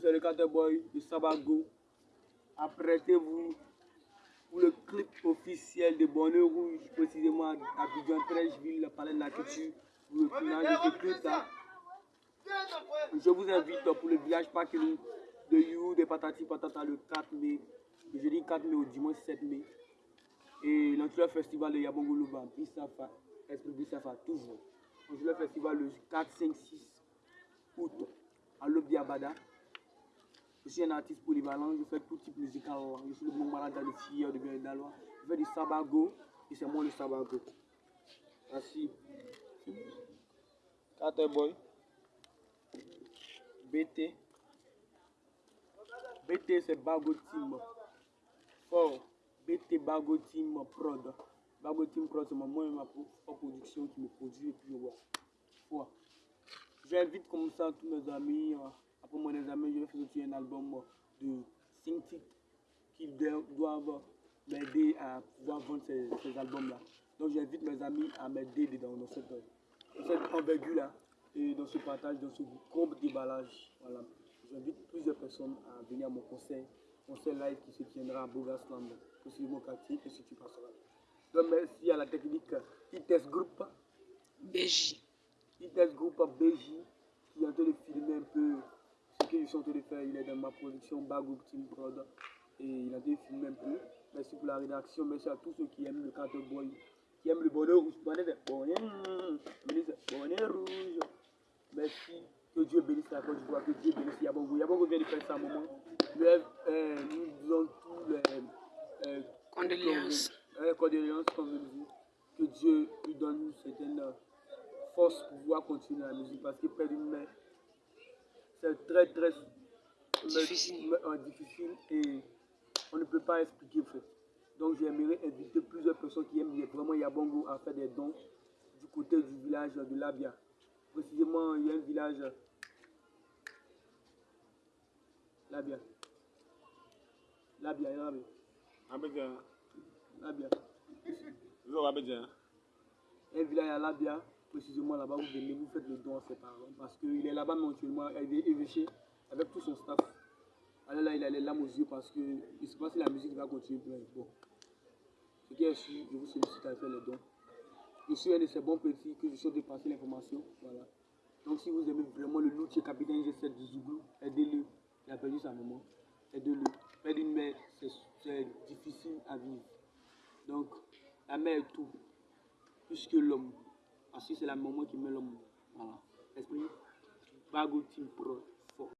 c'est le Caterboy de Sabago. Apprêtez-vous pour le clip officiel de Bonheur Rouge, précisément à Abidjan 13 ville, le palais de la culture, pour le tournage de ce. Je vous invite pour le village parking de You, de Patati Patata le 4 mai, le jeudi 4 mai au dimanche 7 mai. Et l'entrée festival de Yabongo Luba, Bissafa, Esprit Bissafa, toujours. le festival le 4, 5, 6 août à l'Obiabada. Je suis un artiste polyvalent, je fais tout type musical. Je suis le bon malade de filles de bien d'Alois. Je fais du sabago et c'est moi le sabago. Merci. Boy. BT. BT c'est Bago Team. Fort. BT Bago Team Prod. Bago Team Prod c'est moi et ma production qui me produit et puis. Fort. J'invite comme ça tous mes amis. Après moi les amis, je vais faire aussi un album de 5 titres qui doivent m'aider à pouvoir vendre ces, ces albums-là. Donc j'invite mes amis à m'aider dans, dans cette, dans cette envergure-là et dans ce partage, dans ce gros déballage. Voilà. J'invite plusieurs personnes à venir à mon conseil, conseil live qui se tiendra à Bogasland, possiblement quartier, et si tu passeras. Donc merci à la technique ITES Group. BJ. ITES Group BJ qui est en train de filmer un peu sont en train de faire. Il est dans ma production Bagou Team Prod et il a de filmer un peu. Merci pour la rédaction, merci à tous ceux qui aiment le Carter Boy, qui aiment le bonheur rouge. Bonnet, bonnet, bonnet rouge. Merci. Que Dieu bénisse la Côte d'Ivoire, que Dieu bénisse Yabongo. Yabongo vient de faire ça un moment. Euh, nous disons tous les euh, condoléances. Euh, condoléances, comme je dis. Que Dieu lui donne une certaine force pour pouvoir continuer la musique. Parce que perdre une main, c'est très, très difficile. Euh, difficile et on ne peut pas expliquer en fait. Donc j'aimerais inviter plusieurs personnes qui aiment vraiment Yabongo à faire des dons du côté du village de Labia. Précisément, il y a un village. Labia. Labia, Labia. Abidjan. Labia. Un village à Labia, précisément là-bas, vous venez, vous faites le don à ses parents. Parce qu'il est là-bas mensuellement, évêché avec tout son staff. Alors là, il a les larmes aux yeux parce que je ne sais pas si la musique va continuer. Bon. Ce qui est sûr, je vous sollicite à faire le don. Je suis un de ces bons petits que je suis de passer l'information. Voilà. Donc si vous aimez vraiment le loutier capitaine G7 du Zouglou, aidez-le. Il a perdu sa maman. Aidez-le. Perdre une mère, c'est difficile à vivre. Donc la mère est tout. Plus que l'homme. Parce que c'est la maman qui met l'homme. Voilà. Esprit Bago Team Pro.